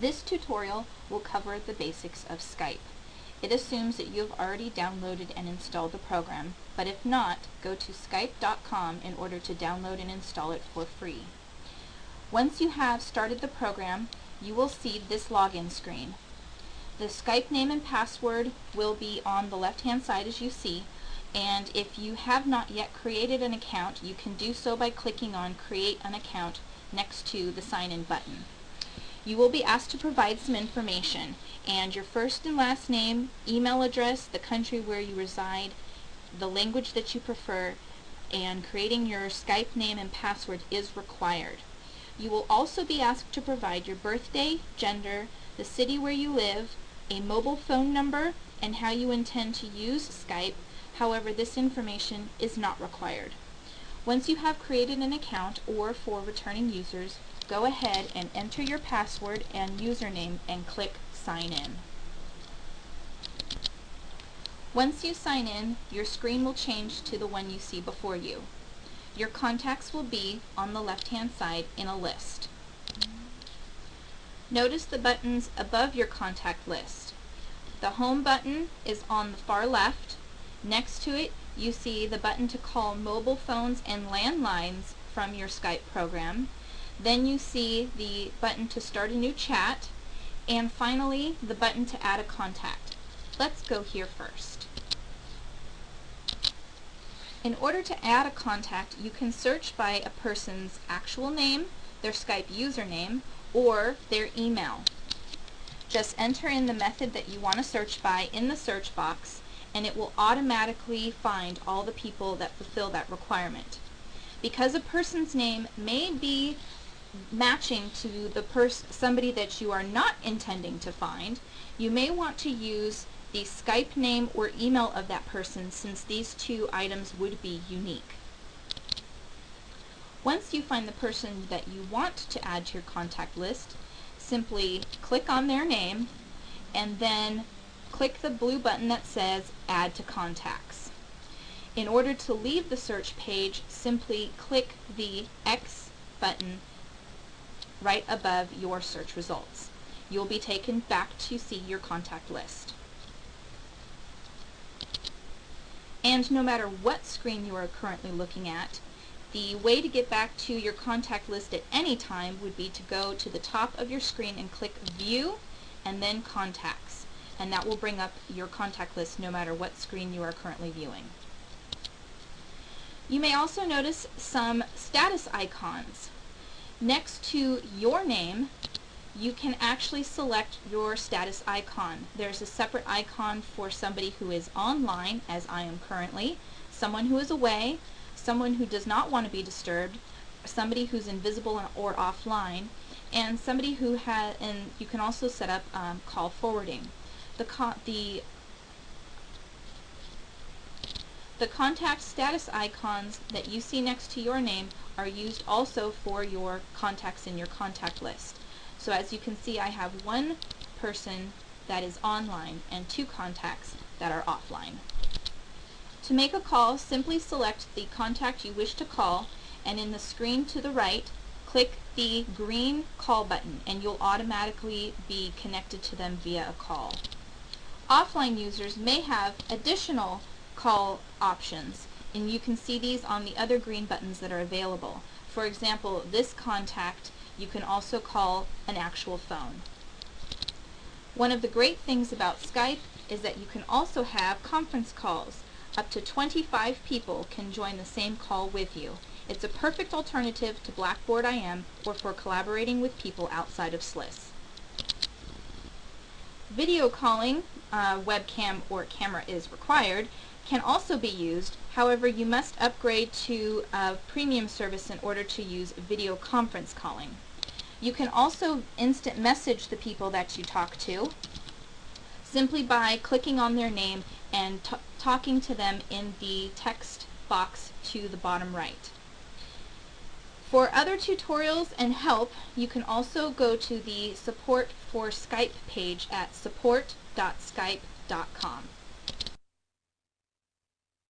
This tutorial will cover the basics of Skype. It assumes that you have already downloaded and installed the program, but if not, go to skype.com in order to download and install it for free. Once you have started the program, you will see this login screen. The Skype name and password will be on the left hand side as you see, and if you have not yet created an account, you can do so by clicking on Create an Account next to the Sign In button. You will be asked to provide some information, and your first and last name, email address, the country where you reside, the language that you prefer, and creating your Skype name and password is required. You will also be asked to provide your birthday, gender, the city where you live, a mobile phone number, and how you intend to use Skype. However, this information is not required. Once you have created an account, or for returning users, go ahead and enter your password and username and click Sign In. Once you sign in, your screen will change to the one you see before you. Your contacts will be on the left-hand side in a list. Notice the buttons above your contact list. The Home button is on the far left. Next to it, you see the button to call mobile phones and landlines from your Skype program. Then you see the button to start a new chat. And finally, the button to add a contact. Let's go here first. In order to add a contact, you can search by a person's actual name, their Skype username, or their email. Just enter in the method that you want to search by in the search box and it will automatically find all the people that fulfill that requirement. Because a person's name may be matching to the pers somebody that you are not intending to find, you may want to use the Skype name or email of that person since these two items would be unique. Once you find the person that you want to add to your contact list, simply click on their name and then click the blue button that says Add to Contacts. In order to leave the search page, simply click the X button right above your search results. You'll be taken back to see your contact list. And no matter what screen you are currently looking at, the way to get back to your contact list at any time would be to go to the top of your screen and click View and then Contacts. And that will bring up your contact list no matter what screen you are currently viewing. You may also notice some status icons. Next to your name, you can actually select your status icon. There's a separate icon for somebody who is online, as I am currently, someone who is away, someone who does not want to be disturbed, somebody who's invisible or offline, and somebody who has, and you can also set up um, call forwarding. The, the the contact status icons that you see next to your name are used also for your contacts in your contact list. So as you can see, I have one person that is online and two contacts that are offline. To make a call, simply select the contact you wish to call and in the screen to the right, click the green call button and you'll automatically be connected to them via a call. Offline users may have additional call options and you can see these on the other green buttons that are available. For example, this contact you can also call an actual phone. One of the great things about Skype is that you can also have conference calls. Up to 25 people can join the same call with you. It's a perfect alternative to Blackboard IM or for collaborating with people outside of SLIS. Video calling, uh, webcam or camera is required, can also be used. However, you must upgrade to a premium service in order to use video conference calling. You can also instant message the people that you talk to simply by clicking on their name and talking to them in the text box to the bottom right. For other tutorials and help, you can also go to the Support for Skype page at support.skype.com.